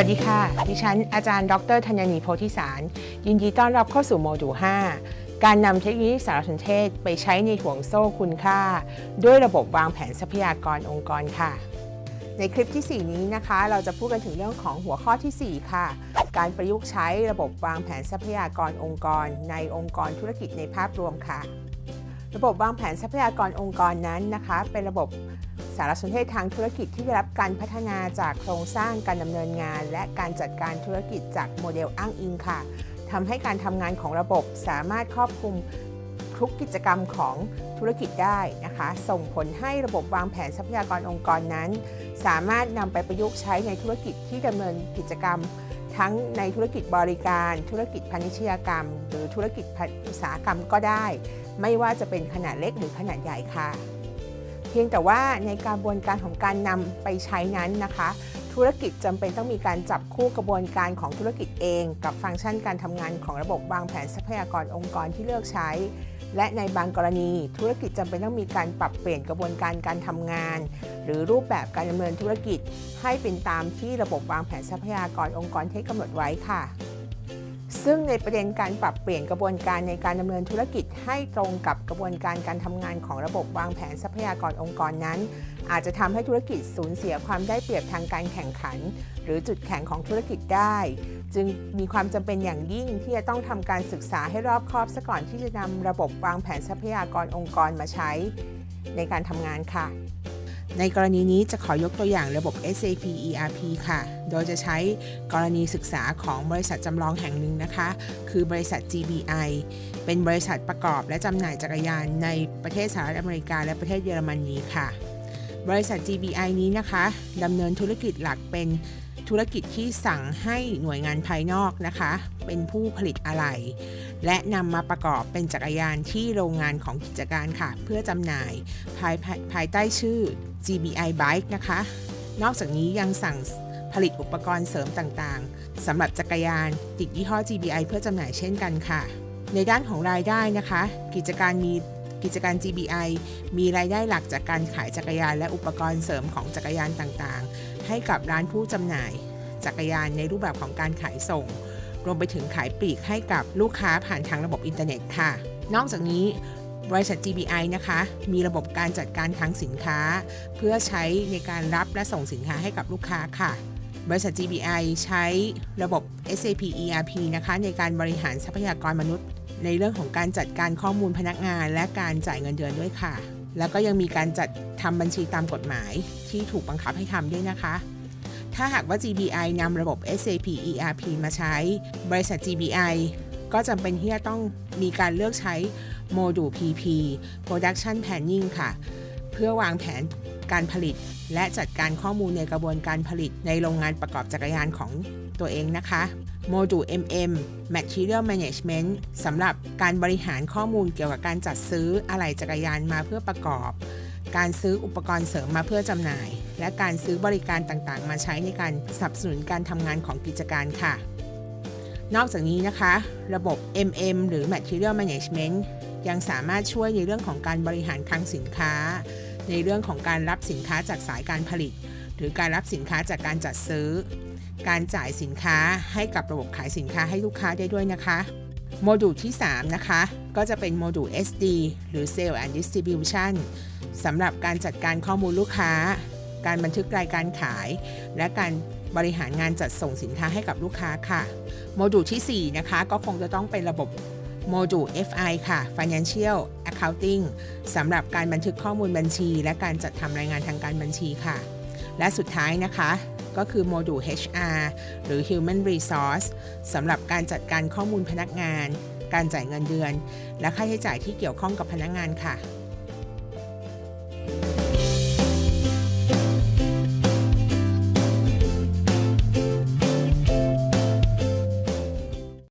วัสดีค่ะ ดิฉันอาจารย์ ดรธัญนีโพธิสาร ยินดีต้อนรับเข้าสู่โมดูล 5 การนำเทคโนโลยีสารสนเทศไปใช้ในห่วงโซ่คุณค่า ด้วยระบบวางแผนทรัพยากรองค์กรค่ะ ในคลิปที่ 4 นี้นะคะ เราจะพูดกันถึงเรื่องของหัวข้อที่ 4 ค่ะ การประยุกต์ใช้ระบบวางแผนทรัพยากรองค์กร ในองค์กรธุรกิจในภาพรวมค่ะ ระบบวางแผนทรัพยากรองค์กรนั้นนะคะ เป็นระบบ สารสนเทศทางธุรกิจที่ได้รับการพัฒนาจากโครงสร้างการดำเนินงาน และการจัดการธุรกิจจากโมเดลอ้างอิงค่ะทำให้การทำงานของระบบสามารถครอบคลุมทุกกิจกรรมของธุรกิจได้นะคะ ส่งผลให้ระบบวางแผนทรัพยากรองค์กรนั้น สามารถนำไปประยุกต์ใช้ในธุรกิจที่ดำเนินกิจกรรม ทั้งในธุรกิจบริการ ธุรกิจพาณิชยกรรม หรือธุรกิจอุตสาหกรรมก็ได้ ไม่ว่าจะเป็นขนาดเล็กหรือขนาดใหญ่ค่ะ พียงแต่ว่าในกระบวนการของการนำไปใช้นั้นนะคะ ธุรกิจจำเป็นต้องมีการจับคู่กระบวนการของธุรกิจเอง กับฟังก์ชันการทำงานของระบบวางแผนทรัพยากรองค์กรที่เลือกใช้ และในบางกรณี ธุรกิจจำเป็นต้องมีการปรับเปลี่ยนกระบวนการการทำงาน หรือรูปแบบการดำเนินธุรกิจ ให้เป็นตามที่ระบบวางแผนทรัพยากรองค์กรที่กำหนดไว้ค่ะ ซึ่งในประเด็นการปรับเปลี่ยนกระบวนการในการดำเนินธุรกิจให้ตรงกับกระบวนการการทำงานของระบบวางแผนทรัพยากรองค์กรนั้น อาจจะทำให้ธุรกิจสูญเสียความได้เปรียบทางการแข่งขัน หรือจุดแข็งของธุรกิจได้ จึงมีความจำเป็นอย่างยิ่งที่จะต้องทำการศึกษาให้รอบคอบซะก่อนที่จะนำระบบวางแผนทรัพยากรองค์กรมาใช้ ในการทำงานค่ะ ในกรณีนี้จะขอยกตัวอย่างระบบ SAP ERP ค่ะ โดยจะใช้กรณีศึกษาของบริษัทจำลองแห่งหนึ่งนะคะ คือบริษัท GBI เป็นบริษัทประกอบและจำหน่ายจักรยานในประเทศสหรัฐอเมริกาและประเทศเยอรมนีค่ะ บริษัท GBI นี้นะคะดำเนินธุรกิจหลักเป็น ธุรกิจที่สั่งให้หน่วยงานภายนอกนะคะ เป็นผู้ผลิตอะไหล่และนำมาประกอบเป็นจักรยานที่โรงงานของกิจการค่ะ เพื่อจำหน่ายภายภายภายใต้ชื่อ GBI Bike นะคะ นอกจากนี้ยังสั่งผลิตอุปกรณ์เสริมต่างๆสำหรับจักรยานติดยี่ห้อ GBI เพื่อจำหน่ายเช่นกันค่ะ ในด้านของรายได้นะคะ กิจการมี กิจการ GBI มีรายได้หลักจากการขายจักรยานและอุปกรณ์เสริมของจักรยานต่างๆ ให้กับร้านผู้จำหน่าย จักรยานในรูปแบบของการขายส่ง รวมไปถึงขายปลีกให้กับลูกค้าผ่านทางระบบอินเทอร์เน็ตค่ะ นอกจากนี้บริษัท GBI นะคะ มีระบบการจัดการทางสินค้า เพื่อใช้ในการรับและส่งสินค้าให้กับลูกค้าค่ะ บริษัท GBI ใช้ระบบ SAP ERP นะคะ ในการบริหารทรัพยากรมนุษย์ ในเรื่องของการจัดการข้อมูลพนักงาน และการจ่ายเงินเดือนด้วยค่ะ แล้วก็ยังมีการจัดทำบัญชีตามกฎหมายที่ถูกบังคับให้ทำด้วยนะคะ ถ้าหากว่า GBI นำระบบ SAP ERP มาใช้ บริษัท GBI ก็จำเป็นที่จะต้องมีการเลือกใช้โมดูล PP Production Planning ค่ะ เพื่อวางแผน การผลิต และจัดการข้อมูลในกระบวนการผลิตในโรงงานประกอบจักรยานของตัวเองนะคะโมดูล MM Material Management สำหรับการบริหารข้อมูลเกี่ยวกับการจัดซื้ออะไหล่จักรยานมาเพื่อประกอบ การซื้ออุปกรณ์เสริมมาเพื่อจำหน่าย และการซื้อบริการต่างๆ มาใช้ในการสนับสนุนการทำงานของกิจการค่ะ นอกจากนี้นะคะ ระบบ MM หรือ Material Management ยังสามารถช่วยในเรื่องของการบริหารคลังสินค้า ในเรื่องของการรับสินค้าจากสายการผลิต หรือการรับสินค้าจากการจัดซื้อ การจ่ายสินค้าให้กับระบบขายสินค้าให้ลูกค้าได้ด้วยนะคะโมดูลที่ 3 นะคะ ก็จะเป็นโมดูล SD หรือ Sales and Distribution สำหรับการจัดการข้อมูลลูกค้า การบันทึกรายการขาย และการบริหารงานจัดส่งสินค้าให้กับลูกค้าค่ะ โมดูลที่ 4 นะคะ ก็คงจะต้องเป็นระบบโมดูล FI ค่ะ Financial Accounting สำหรับการบันทึกข้อมูลบัญชี และการจัดทำรายงานทางการบัญชีค่ะ และสุดท้ายนะคะก็คือโมดูล HR หรือ Human Resource สำหรับการจัดการข้อมูลพนักงาน การจ่ายเงินเดือน และค่าใช้จ่ายที่เกี่ยวข้องกับพนักงานค่ะ